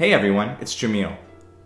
Hey everyone, it's Jamil.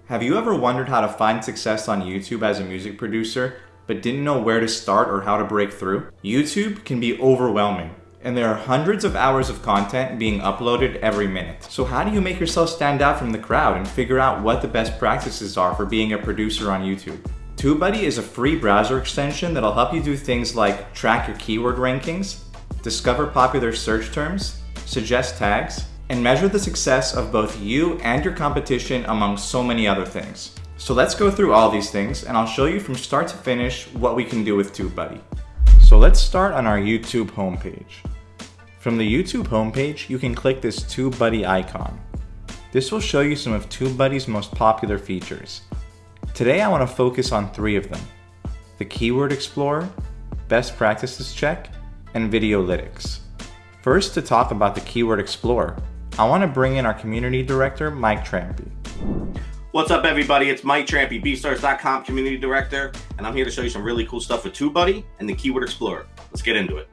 Have you ever wondered how to find success on YouTube as a music producer, but didn't know where to start or how to break through? YouTube can be overwhelming, and there are hundreds of hours of content being uploaded every minute. So how do you make yourself stand out from the crowd and figure out what the best practices are for being a producer on YouTube? TubeBuddy is a free browser extension that'll help you do things like track your keyword rankings, discover popular search terms, suggest tags, and measure the success of both you and your competition among so many other things. So let's go through all these things and I'll show you from start to finish what we can do with TubeBuddy. So let's start on our YouTube homepage. From the YouTube homepage, you can click this TubeBuddy icon. This will show you some of TubeBuddy's most popular features. Today I want to focus on three of them. The Keyword Explorer, Best Practices Check, and Videolytics. First to talk about the Keyword Explorer, I want to bring in our Community Director, Mike Trampy. What's up everybody, it's Mike Trampy, BeatStars.com Community Director, and I'm here to show you some really cool stuff with TubeBuddy and the Keyword Explorer. Let's get into it.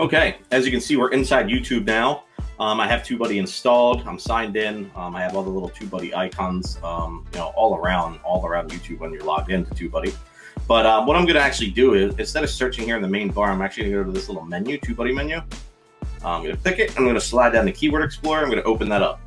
Okay, as you can see, we're inside YouTube now. Um, I have TubeBuddy installed, I'm signed in, um, I have all the little TubeBuddy icons, um, you know, all around, all around YouTube when you're logged into TubeBuddy. But um, what I'm gonna actually do is, instead of searching here in the main bar, I'm actually gonna go to this little menu, TubeBuddy menu. I'm gonna click it, I'm gonna slide down the Keyword Explorer, I'm gonna open that up.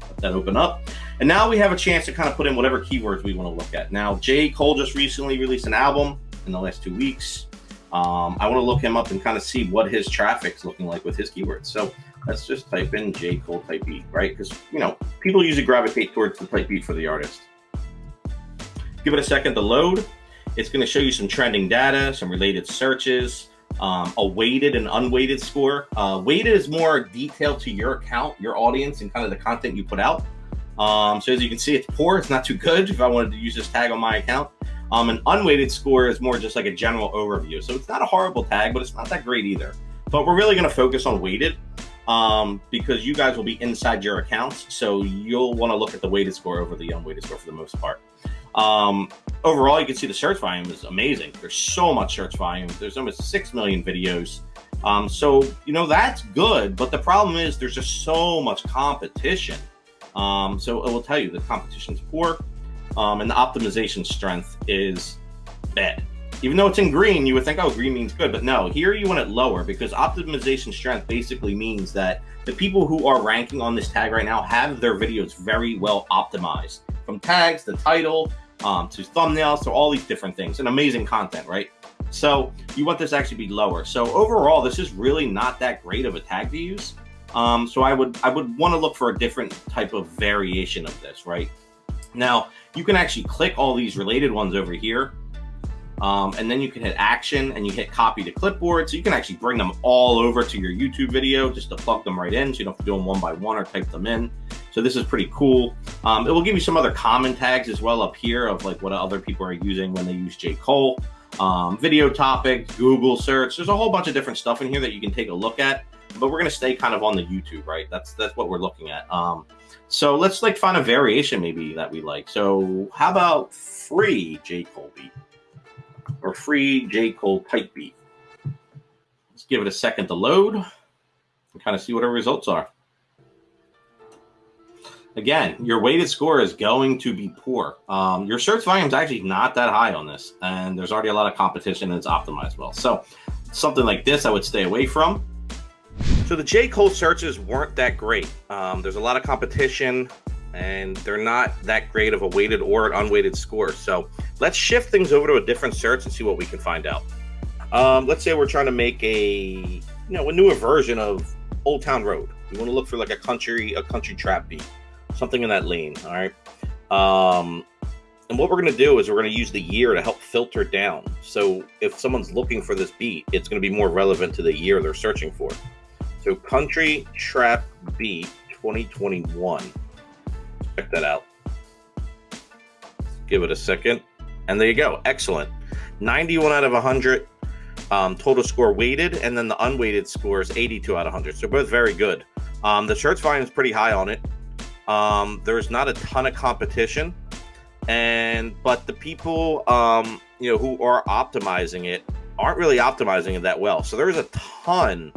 Let that open up. And now we have a chance to kind of put in whatever keywords we want to look at. Now, J. Cole just recently released an album in the last two weeks. Um, I want to look him up and kind of see what his traffic's looking like with his keywords. So let's just type in J. Cole type beat, right? Because, you know, people usually gravitate towards the type beat for the artist. Give it a second to load. It's going to show you some trending data, some related searches, um, a weighted and unweighted score. Uh, weighted is more detailed to your account, your audience, and kind of the content you put out. Um, so as you can see, it's poor. It's not too good if I wanted to use this tag on my account. Um, an unweighted score is more just like a general overview. So it's not a horrible tag, but it's not that great either. But we're really going to focus on weighted um, because you guys will be inside your accounts. So you'll want to look at the weighted score over the unweighted score for the most part. Um, overall, you can see the search volume is amazing. There's so much search volume. There's almost 6 million videos. Um, so, you know, that's good. But the problem is there's just so much competition. Um, so it will tell you the competition is poor um, and the optimization strength is bad. Even though it's in green, you would think, oh, green means good. But no, here you want it lower because optimization strength basically means that the people who are ranking on this tag right now have their videos very well optimized from tags, the title, um, to thumbnails, to all these different things and amazing content, right? So you want this actually be lower. So overall, this is really not that great of a tag to use. Um, so I would I would want to look for a different type of variation of this, right? Now, you can actually click all these related ones over here. Um, and then you can hit action and you hit copy to clipboard. So you can actually bring them all over to your YouTube video just to plug them right in. So you don't have to do them one by one or type them in. So this is pretty cool. Um, it will give you some other common tags as well up here of like what other people are using when they use J. Cole. Um, video topics, Google search. There's a whole bunch of different stuff in here that you can take a look at but we're going to stay kind of on the YouTube, right? That's that's what we're looking at. Um, so let's like find a variation maybe that we like. So how about free J Cole beat or free J Cole type beat? Let's give it a second to load and kind of see what our results are. Again, your weighted score is going to be poor. Um, your search volume is actually not that high on this, and there's already a lot of competition and it's optimized well. So something like this I would stay away from. So the J. Cole searches weren't that great. Um, there's a lot of competition and they're not that great of a weighted or an unweighted score. So let's shift things over to a different search and see what we can find out. Um, let's say we're trying to make a, you know, a newer version of Old Town Road. We want to look for like a country, a country trap beat, something in that lane. All right. Um, and what we're going to do is we're going to use the year to help filter down. So if someone's looking for this beat, it's going to be more relevant to the year they're searching for. So Country Trap Beat 2021. Check that out. Give it a second. And there you go. Excellent. 91 out of 100 um, total score weighted, and then the unweighted score is 82 out of 100. So both very good. Um, the search volume is pretty high on it. Um, there's not a ton of competition, and but the people um, you know who are optimizing it aren't really optimizing it that well. So there's a ton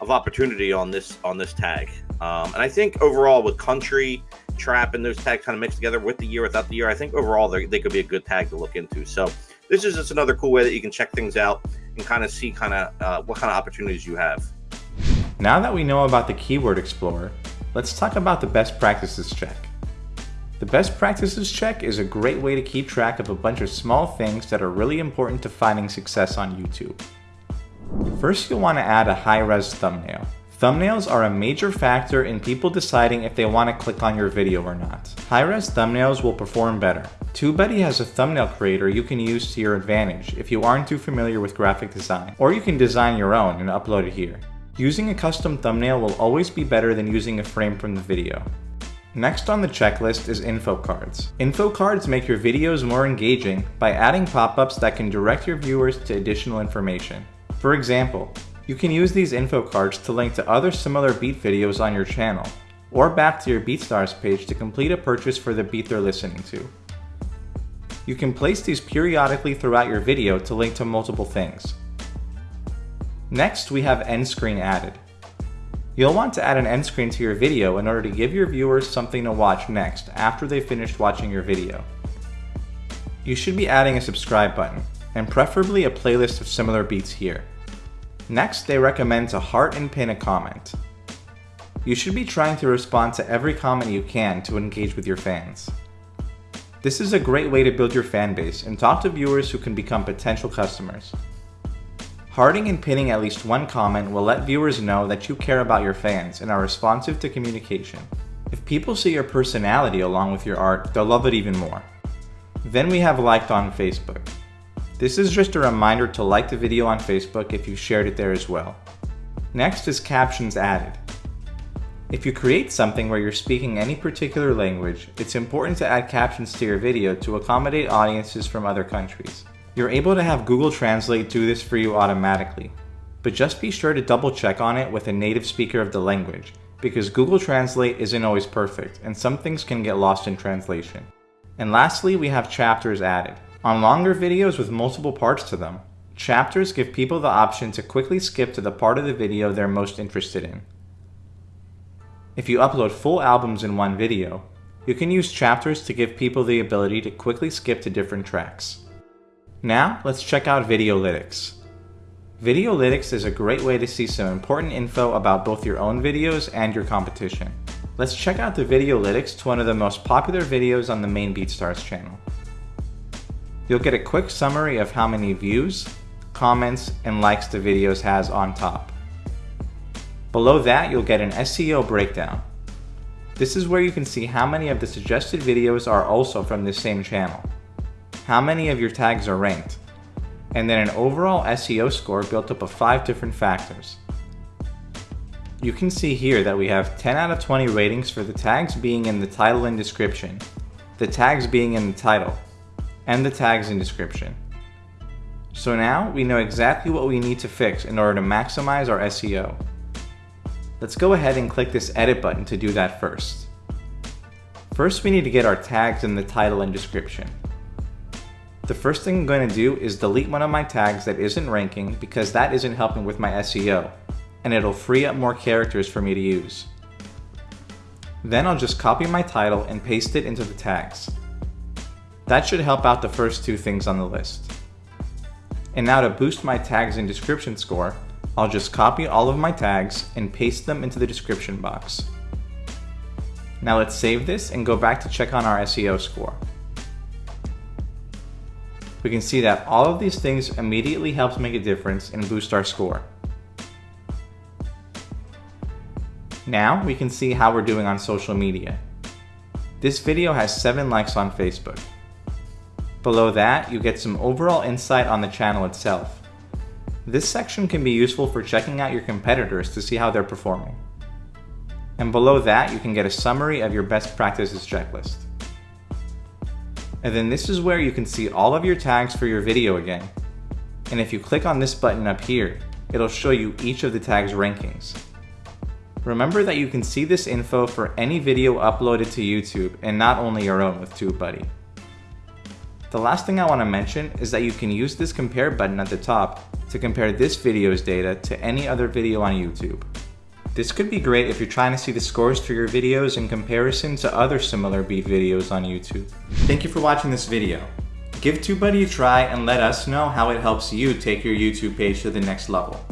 of opportunity on this on this tag. Um, and I think overall with country trap and those tags kind of mixed together with the year, without the year, I think overall they could be a good tag to look into. So this is just another cool way that you can check things out and kind of see kind of uh, what kind of opportunities you have. Now that we know about the Keyword Explorer, let's talk about the best practices check. The best practices check is a great way to keep track of a bunch of small things that are really important to finding success on YouTube. First, you'll want to add a high-res thumbnail. Thumbnails are a major factor in people deciding if they want to click on your video or not. High-res thumbnails will perform better. TubeBuddy has a thumbnail creator you can use to your advantage if you aren't too familiar with graphic design, or you can design your own and upload it here. Using a custom thumbnail will always be better than using a frame from the video. Next on the checklist is info cards. Info cards make your videos more engaging by adding pop-ups that can direct your viewers to additional information. For example, you can use these info cards to link to other similar beat videos on your channel, or back to your BeatStars page to complete a purchase for the beat they're listening to. You can place these periodically throughout your video to link to multiple things. Next, we have end screen added. You'll want to add an end screen to your video in order to give your viewers something to watch next after they've finished watching your video. You should be adding a subscribe button, and preferably a playlist of similar beats here. Next, they recommend to heart and pin a comment. You should be trying to respond to every comment you can to engage with your fans. This is a great way to build your fan base and talk to viewers who can become potential customers. Hearting and pinning at least one comment will let viewers know that you care about your fans and are responsive to communication. If people see your personality along with your art, they'll love it even more. Then we have liked on Facebook. This is just a reminder to like the video on Facebook if you shared it there as well. Next is captions added. If you create something where you're speaking any particular language, it's important to add captions to your video to accommodate audiences from other countries. You're able to have Google Translate do this for you automatically, but just be sure to double check on it with a native speaker of the language, because Google Translate isn't always perfect and some things can get lost in translation. And lastly, we have chapters added. On longer videos with multiple parts to them, chapters give people the option to quickly skip to the part of the video they're most interested in. If you upload full albums in one video, you can use chapters to give people the ability to quickly skip to different tracks. Now, let's check out Videolytics. Videolytics is a great way to see some important info about both your own videos and your competition. Let's check out the Videolytics to one of the most popular videos on the main BeatStars channel. You'll get a quick summary of how many views, comments, and likes the videos has on top. Below that, you'll get an SEO breakdown. This is where you can see how many of the suggested videos are also from this same channel, how many of your tags are ranked, and then an overall SEO score built up of 5 different factors. You can see here that we have 10 out of 20 ratings for the tags being in the title and description, the tags being in the title, and the tags in description. So now we know exactly what we need to fix in order to maximize our SEO. Let's go ahead and click this edit button to do that first. First we need to get our tags in the title and description. The first thing I'm going to do is delete one of my tags that isn't ranking because that isn't helping with my SEO, and it'll free up more characters for me to use. Then I'll just copy my title and paste it into the tags. That should help out the first two things on the list. And now to boost my tags and description score, I'll just copy all of my tags and paste them into the description box. Now let's save this and go back to check on our SEO score. We can see that all of these things immediately helps make a difference and boost our score. Now we can see how we're doing on social media. This video has 7 likes on Facebook. Below that, you get some overall insight on the channel itself. This section can be useful for checking out your competitors to see how they're performing. And below that, you can get a summary of your best practices checklist. And then this is where you can see all of your tags for your video again. And if you click on this button up here, it'll show you each of the tags rankings. Remember that you can see this info for any video uploaded to YouTube and not only your own with TubeBuddy. The last thing I want to mention is that you can use this compare button at the top to compare this video's data to any other video on YouTube. This could be great if you're trying to see the scores for your videos in comparison to other similar beat videos on YouTube. Thank you for watching this video. Give TubeBuddy a try and let us know how it helps you take your YouTube page to the next level.